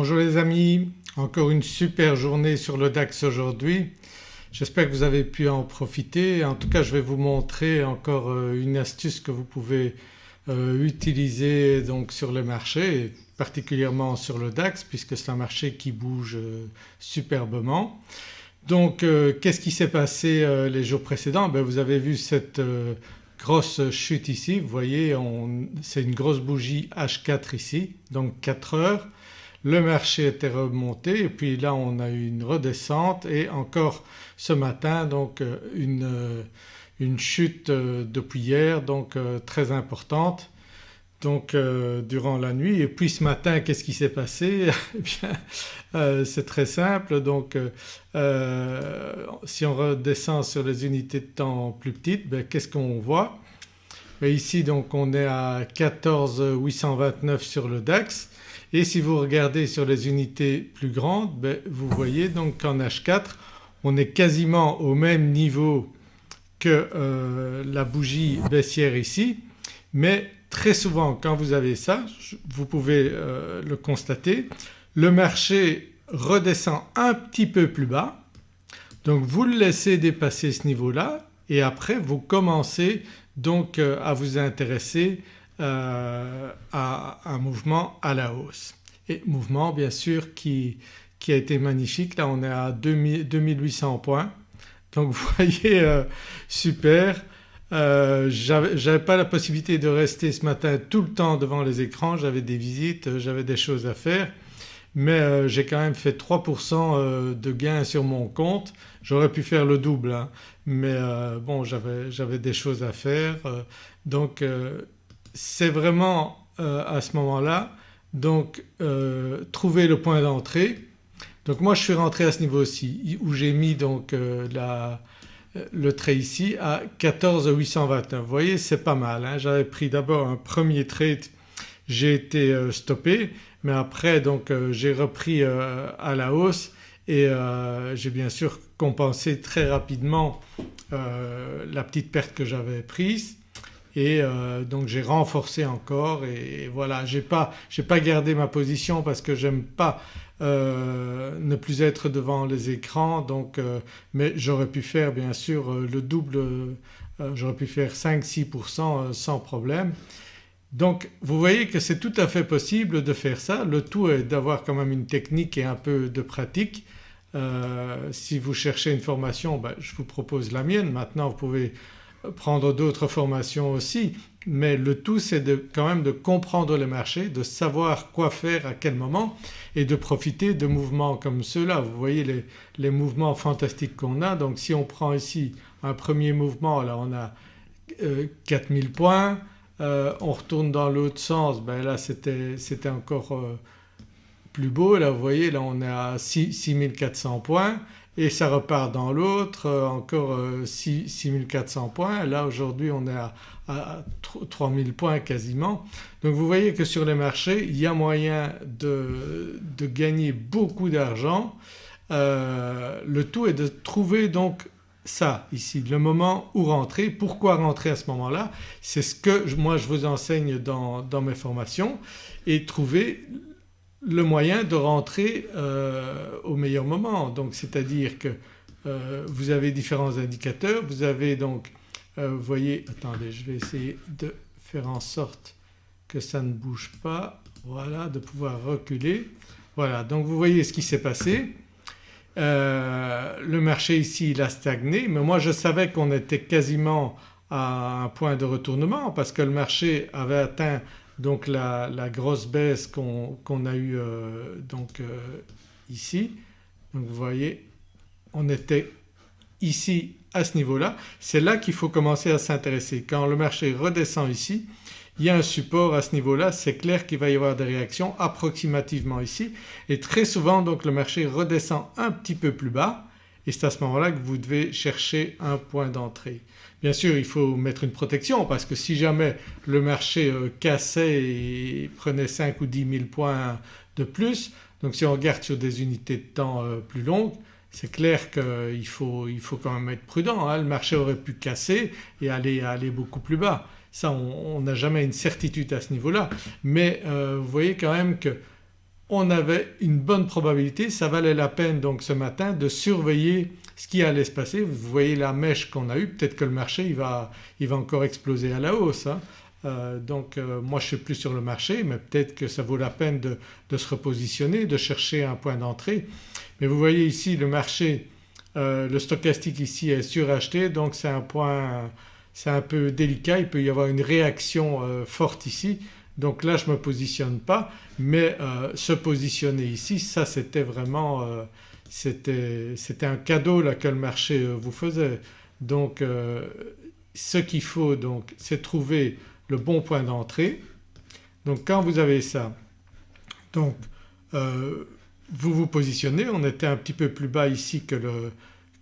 Bonjour les amis, encore une super journée sur le DAX aujourd'hui. J'espère que vous avez pu en profiter. En tout cas je vais vous montrer encore euh, une astuce que vous pouvez euh, utiliser donc sur le marché particulièrement sur le DAX puisque c'est un marché qui bouge euh, superbement. Donc qu'est-ce qui s'est passé les jours précédents? Ben, Vous avez vu cette grosse chute ici, vous voyez c'est une grosse bougie H4 ici donc 4 heures. Le marché était remonté et puis là on a eu une redescente et encore ce matin donc euh, une, euh, une chute euh, depuis hier donc très importante donc durant la nuit. Et puis ce matin qu'est-ce qui s'est passé? Eh bien c'est très simple donc si on redescend sur les unités de temps plus petites ben, qu'est-ce qu'on voit? Ben, Ici donc on est à 14 829 sur le DAX et si vous regardez sur les unités plus grandes ben, vous voyez donc qu'en H4 on est quasiment au même niveau que euh, la bougie baissière ici. Mais très souvent quand vous avez ça vous pouvez euh, le constater le marché redescend un petit peu plus bas. Donc vous le laissez dépasser ce niveau-là et après vous commencez donc euh, à vous intéresser à un mouvement à la hausse. Et mouvement bien sûr qui, qui a été magnifique, là on est à 2800 points donc vous voyez euh, super. Euh, j'avais pas la possibilité de rester ce matin tout le temps devant les écrans, j'avais des visites, euh, j'avais des choses à faire mais euh, j'ai quand même fait 3% de gains sur mon compte. J'aurais pu faire le double hein, mais bon j'avais des choses à faire donc c'est vraiment à ce moment-là donc euh, trouver le point d'entrée. Donc moi je suis rentré à ce niveau-ci où j'ai mis donc euh, euh, le trait ici à 14 829. Vous voyez c'est pas mal. Hein. J'avais pris d'abord un premier trade, j'ai été stoppé mais après donc j'ai repris à la hausse et j'ai bien sûr compensé très rapidement la petite perte que j'avais prise et euh, donc j'ai renforcé encore et, voilà j'ai pas, pas gardé ma position parce que j'aime pas euh, ne plus être devant les écrans donc euh, mais j'aurais pu faire bien sûr le double, j'aurais pu faire 5-6% sans problème. Donc vous voyez que c'est tout à fait possible de faire ça, le tout est d'avoir quand même une technique et un peu de pratique. si vous cherchez une formation ben, je vous propose la mienne. Maintenant vous pouvez prendre d'autres formations aussi mais le tout c'est quand même de comprendre le marché, de savoir quoi faire à quel moment et de profiter de mouvements comme ceux-là. Vous voyez les, mouvements fantastiques qu'on a. Donc si on prend ici un premier mouvement là on a 4000 euh, points, euh, on retourne dans l'autre sens ben là c'était encore euh, plus beau. Là vous voyez là on est à 6400 points et ça repart dans l'autre euh, encore 6400 euh, points. Là aujourd'hui on est à, 3000 points quasiment. Donc vous voyez que sur les marchés il y a moyen de, gagner beaucoup d'argent. Euh, le tout est de trouver donc ça ici, le moment où rentrer. Pourquoi rentrer à ce moment-là? C'est ce que moi je vous enseigne dans, dans mes formations et trouver le moyen de rentrer euh, au meilleur moment. Donc c'est-à-dire que euh, vous avez différents indicateurs, vous avez donc euh, vous voyez attendez je vais essayer de faire en sorte que ça ne bouge pas voilà de pouvoir reculer. Voilà donc vous voyez ce qui s'est passé. le marché ici il a stagné mais moi je savais qu'on était quasiment à un point de retournement parce que le marché avait atteint donc la, grosse baisse qu'on a eue euh, donc euh, ici. Vous voyez on était ici à ce niveau-là. C'est là, qu'il faut commencer à s'intéresser. Quand le marché redescend ici il y a un support à ce niveau-là, c'est clair qu'il va y avoir des réactions approximativement ici et très souvent donc le marché redescend un petit peu plus bas et c'est à ce moment-là que vous devez chercher un point d'entrée. Bien sûr il faut mettre une protection parce que si jamais le marché euh, cassait et prenait 5 ou 10 000 points de plus donc si on regarde sur des unités de temps euh, plus longues c'est clair qu'il faut, il faut quand même être prudent. Hein. Le marché aurait pu casser et aller, aller beaucoup plus bas. Ça on n'a jamais une certitude à ce niveau-là mais euh, vous voyez quand même que on avait une bonne probabilité, ça valait la peine donc ce matin de surveiller ce qui allait se passer. Vous voyez la mèche qu'on a eue, peut-être que le marché il va, il va encore exploser à la hausse. Hein. Euh, donc euh, moi je ne suis plus sur le marché mais peut-être que ça vaut la peine de, se repositionner, de chercher un point d'entrée. Mais vous voyez ici le marché, euh, le stochastique ici est suracheté donc c'est un point, c'est un peu délicat, il peut y avoir une réaction forte ici. Donc là je ne me positionne pas mais se positionner ici ça c'était vraiment c'était un cadeau là que le marché vous faisait. Donc ce qu'il faut donc c'est trouver le bon point d'entrée. Donc quand vous avez ça, donc euh, vous vous positionnez, on était un petit peu plus bas ici que le,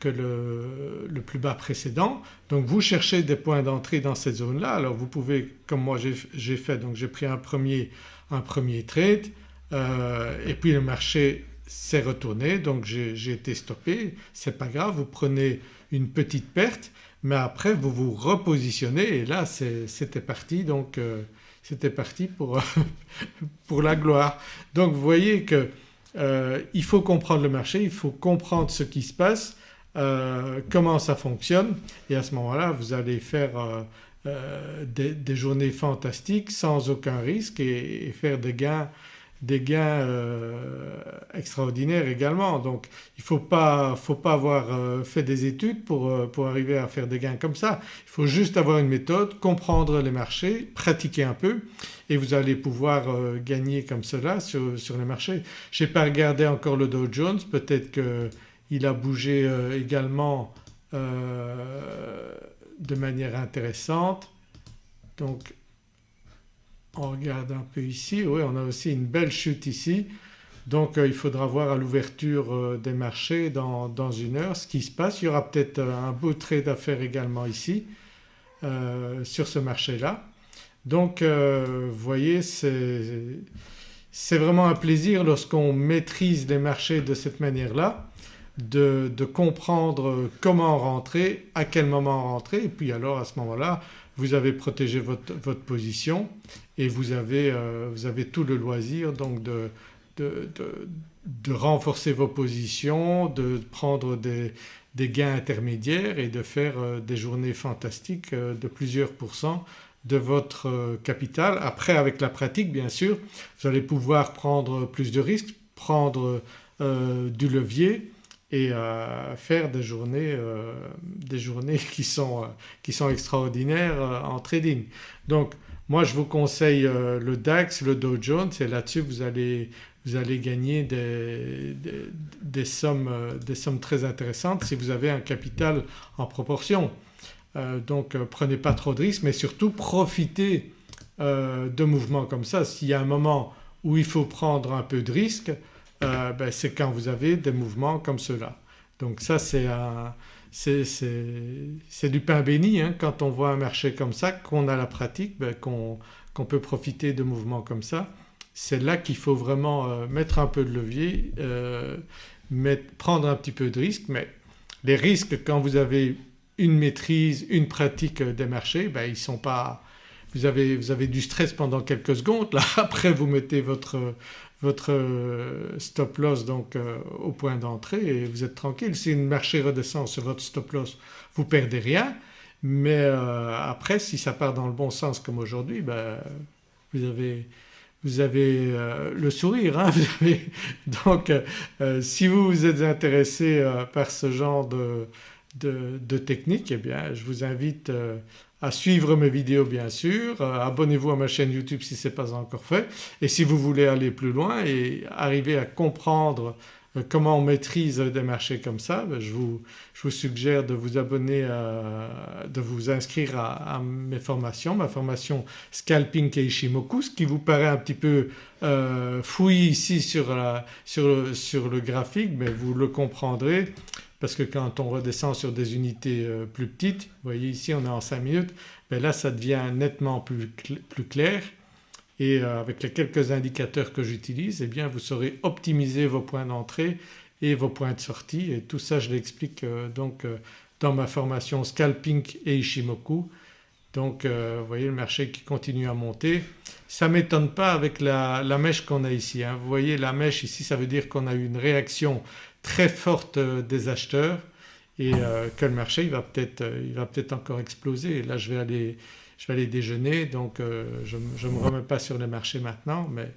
que le, le plus bas précédent. Donc vous cherchez des points d'entrée dans cette zone-là. Alors vous pouvez comme moi j'ai fait donc j'ai pris un premier, un premier trade euh, et puis le marché s'est retourné donc j'ai été stoppé. C'est pas grave vous prenez une petite perte mais après vous vous repositionnez et là c'était parti donc euh, c'était parti pour, pour la gloire. Donc vous voyez qu'il euh, faut comprendre le marché, il faut comprendre ce qui se passe, euh, comment ça fonctionne et à ce moment-là vous allez faire des, journées fantastiques sans aucun risque et faire des gains des gains euh, extraordinaires également. Donc il ne faut pas, faut pas avoir euh, fait des études pour, euh, pour, arriver à faire des gains comme ça. Il faut juste avoir une méthode, comprendre les marchés, pratiquer un peu et vous allez pouvoir gagner comme cela sur, sur les marchés. Je n'ai pas regardé encore le Dow Jones, peut-être qu'il a bougé également de manière intéressante. Donc on regarde un peu ici, oui on a aussi une belle chute ici donc euh, il faudra voir à l'ouverture euh, des marchés dans, une heure ce qui se passe. Il y aura peut-être euh, un beau trade à également ici sur ce marché-là. Donc vous voyez c'est vraiment un plaisir lorsqu'on maîtrise les marchés de cette manière-là de, comprendre comment rentrer, à quel moment rentrer et puis alors à ce moment-là vous avez protégé votre position et vous avez, euh, vous avez, tout le loisir donc de, de, de, renforcer vos positions, de prendre des, des, gains intermédiaires et de faire euh, des journées fantastiques euh, de plusieurs pourcents de votre capital. Après avec la pratique bien sûr vous allez pouvoir prendre plus de risques, prendre du levier et faire des journées, des journées qui, sont, qui sont extraordinaires en trading. Donc moi je vous conseille le DAX, le Dow Jones et là-dessus vous allez, vous allez gagner des, sommes, des sommes très intéressantes si vous avez un capital en proportion. donc prenez pas trop de risques mais surtout profitez de mouvements comme ça. S'il y a un moment où il faut prendre un peu de risque euh, ben, c'est quand vous avez des mouvements comme cela. Donc ça c'est du pain béni hein, quand on voit un marché comme ça, qu'on a la pratique, ben, qu'on peut profiter de mouvements comme ça. C'est là qu'il faut vraiment euh, mettre un peu de levier, euh, prendre un petit peu de risque mais les risques quand vous avez une maîtrise, une pratique des marchés, ben, ils sont pas, vous avez, vous avez, du stress pendant quelques secondes, là après vous mettez votre, votre euh, stop loss donc euh, au point d'entrée et vous êtes tranquille. Si une marché redescend sur votre stop loss vous perdez rien mais euh, après si ça part dans le bon sens comme aujourd'hui ben, vous avez, vous avez le sourire. Hein, donc si vous vous êtes intéressé par ce genre de, de, de technique eh bien je vous invite à suivre mes vidéos bien sûr, euh, abonnez-vous à ma chaîne YouTube si ce n'est pas encore fait. Et si vous voulez aller plus loin et arriver à comprendre euh, comment on maîtrise des marchés comme ça, ben, je, vous, suggère de vous abonner, de vous inscrire à, mes formations, ma formation Scalping Keishimoku, ce qui vous paraît un petit peu euh, ici sur le graphique mais vous le comprendrez parce que quand on redescend sur des unités euh, plus petites, vous voyez ici on est en 5 minutes, mais ben là ça devient nettement plus, plus clair. Et euh, avec les quelques indicateurs que j'utilise eh bien vous saurez optimiser vos points d'entrée et vos points de sortie. Et tout ça je l'explique euh, donc dans ma formation Scalping et Ishimoku Donc vous voyez le marché qui continue à monter. Ça ne m'étonne pas avec la, mèche qu'on a ici. Hein. Vous voyez la mèche ici ça veut dire qu'on a eu une réaction très forte des acheteurs et que le marché il va peut-être peut encore exploser. Là je vais aller, je vais aller déjeuner donc je ne me remets pas sur les marchés maintenant mais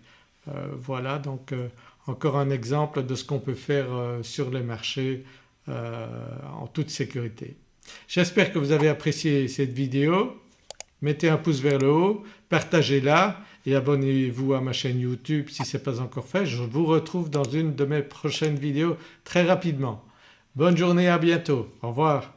voilà donc encore un exemple de ce qu'on peut faire euh, sur les marchés euh, en toute sécurité. J'espère que vous avez apprécié cette vidéo. Mettez un pouce vers le haut, partagez-la et abonnez-vous à ma chaîne YouTube si ce n'est pas encore fait. Je vous retrouve dans une de mes prochaines vidéos très rapidement. Bonne journée à bientôt. Au revoir.